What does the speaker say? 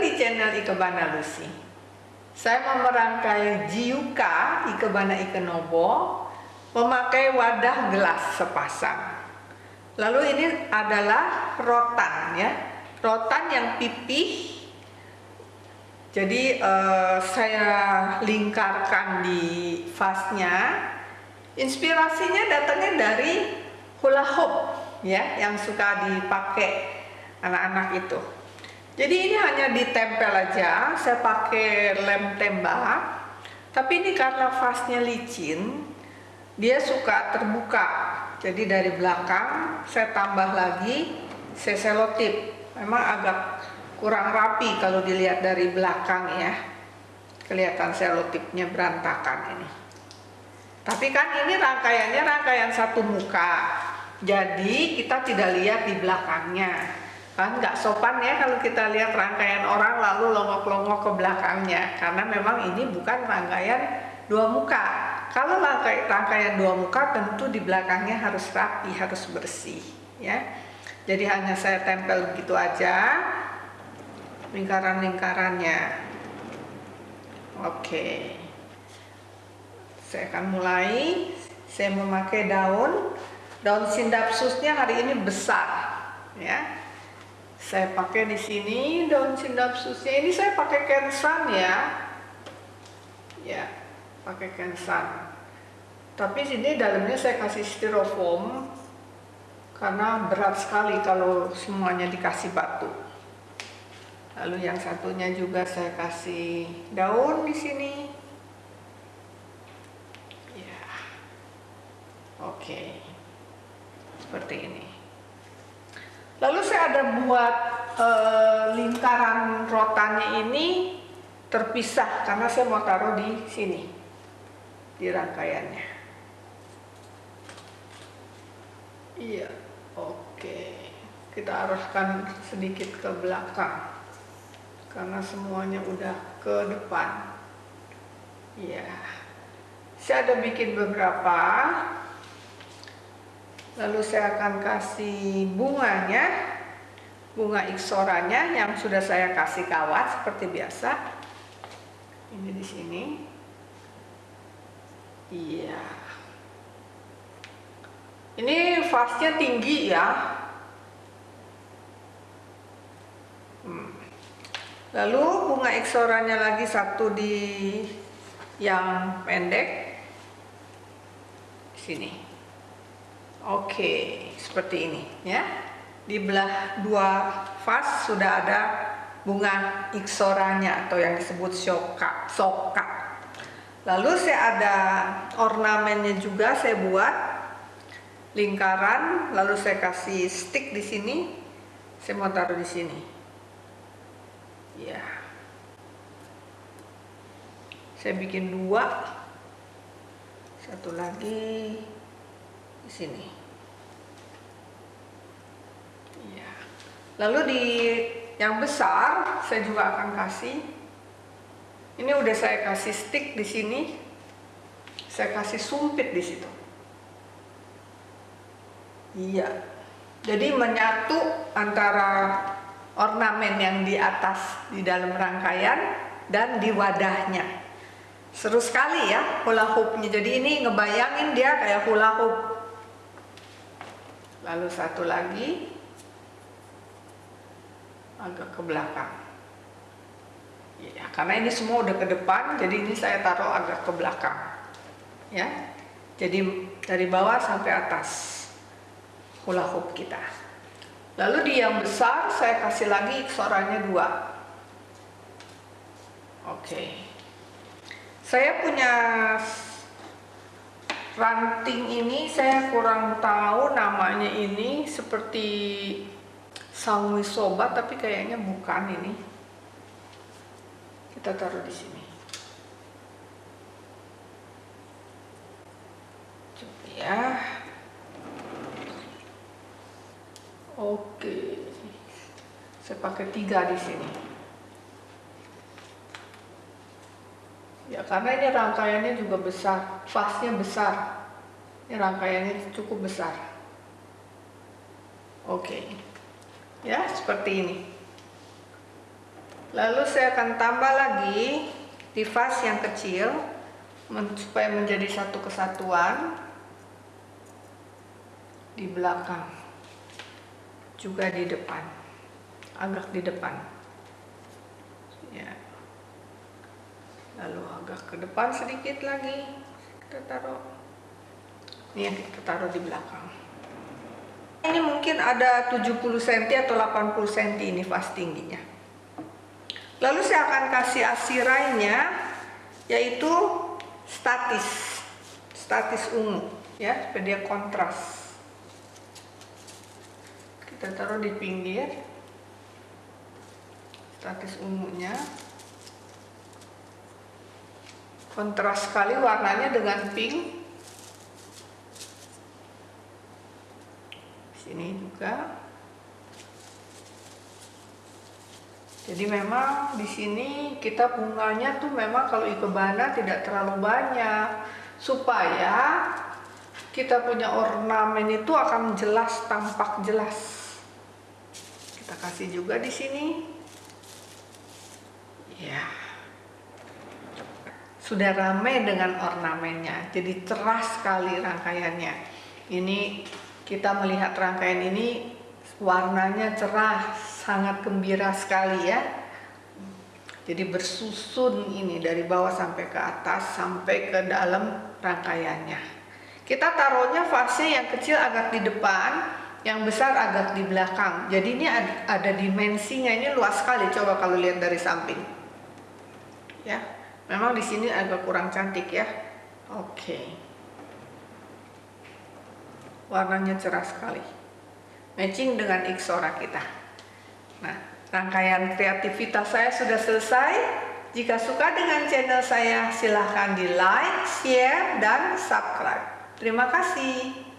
di channel Ikebana Lucy. Saya mau merangkai Jiuka Ikebana Ikenobo memakai wadah gelas sepasang. Lalu ini adalah rotan ya, rotan yang pipih. Jadi eh, saya lingkarkan di vasnya. Inspirasinya datangnya dari hula hoop ya, yang suka dipakai anak-anak itu. Jadi ini hanya ditempel aja, saya pakai lem tembak. Tapi ini karena vasnya licin, dia suka terbuka. Jadi dari belakang saya tambah lagi saya selotip. Memang agak kurang rapi kalau dilihat dari belakang ya. Kelihatan selotipnya berantakan ini. Tapi kan ini rangkaiannya rangkaian satu muka. Jadi kita tidak lihat di belakangnya kan nggak sopan ya kalau kita lihat rangkaian orang lalu longok-longok ke belakangnya. Karena memang ini bukan rangkaian dua muka. Kalau rangkai, rangkaian dua muka tentu di belakangnya harus rapi harus bersih ya. Jadi hanya saya tempel begitu aja lingkaran-lingkarannya. Oke. Saya akan mulai. Saya memakai daun. Daun sindapsusnya hari ini besar ya saya pakai di sini daun sindapsusnya ini saya pakai kensan ya. Ya pakai kensan. Tapi sini dalamnya saya kasih styrofoam karena berat sekali kalau semuanya dikasih batu. Lalu yang satunya juga saya kasih daun di sini. Ya oke. Seperti ini Lalu saya ada buat e, lingkaran rotannya ini terpisah karena saya mau taruh di sini di rangkaiannya. Iya, oke. Kita arahkan sedikit ke belakang karena semuanya udah ke depan. Iya. Saya ada bikin beberapa lalu saya akan kasih bunganya bunga iksoranya yang sudah saya kasih kawat seperti biasa. Ini di sini. Iya. Ini vasnya tinggi ya. Hmm. lalu bunga iksoranya lagi satu di yang pendek. Sini Oke, seperti ini ya. Di belah dua vas sudah ada bunga iksoranya atau yang disebut soka. soka. Lalu saya ada ornamennya juga saya buat lingkaran, lalu saya kasih stick di sini. Saya mau taruh di sini. Ya. Saya bikin dua. Satu lagi di sini. Ya. Lalu di yang besar saya juga akan kasih. Ini udah saya kasih stick di sini. Saya kasih sumpit di situ. Iya. Jadi menyatu antara ornamen yang di atas di dalam rangkaian dan di wadahnya. Seru sekali ya hula hoopnya. Jadi ini ngebayangin dia kayak hula hoop lalu satu lagi agak ke belakang. Ya karena ini semua udah ke depan jadi ini saya taruh agak ke belakang. Ya jadi dari bawah sampai atas hula hoop kita. Lalu di yang besar saya kasih lagi iksorannya dua. Oke. Saya punya ranting ini saya kurang tahu namanya ini seperti sangwi soba tapi kayaknya bukan ini. Kita taruh di sini. Coba ya. Oke. Saya pakai tiga di sini karena ini rangkaiannya juga besar vasnya besar. Ini rangkaiannya cukup besar. Oke. Ya seperti ini. Lalu saya akan tambah lagi di vas yang kecil supaya menjadi satu kesatuan di belakang. Juga di depan. Agak di depan. Ya lalu agak ke depan sedikit lagi. Kita taruh ini yang kita taruh di belakang. Ini mungkin ada 70 cm atau 80 cm ini vas tingginya. Lalu saya akan kasih asirainya yaitu statis. Statis ungu ya supaya dia kontras. Kita taruh di pinggir. Statis ungunya kontras sekali warnanya dengan pink. Sini juga. Jadi memang di sini kita bunganya tuh memang kalau ikebana tidak terlalu banyak. Supaya kita punya ornamen itu akan jelas tampak jelas. Kita kasih juga di sini. Ya sudah ramai dengan ornamennya. Jadi cerah sekali rangkaiannya. Ini kita melihat rangkaian ini warnanya cerah sangat gembira sekali ya. Jadi bersusun ini dari bawah sampai ke atas sampai ke dalam rangkaiannya. Kita taruhnya fase yang kecil agak di depan yang besar agak di belakang. Jadi ini ada, dimensinya ini luas sekali coba kalau lihat dari samping. Ya memang di sini agak kurang cantik ya. Oke. Okay warnanya cerah sekali. Matching dengan Ixora kita. Nah rangkaian kreativitas saya sudah selesai. Jika suka dengan channel saya silahkan di like, share, dan subscribe. Terima kasih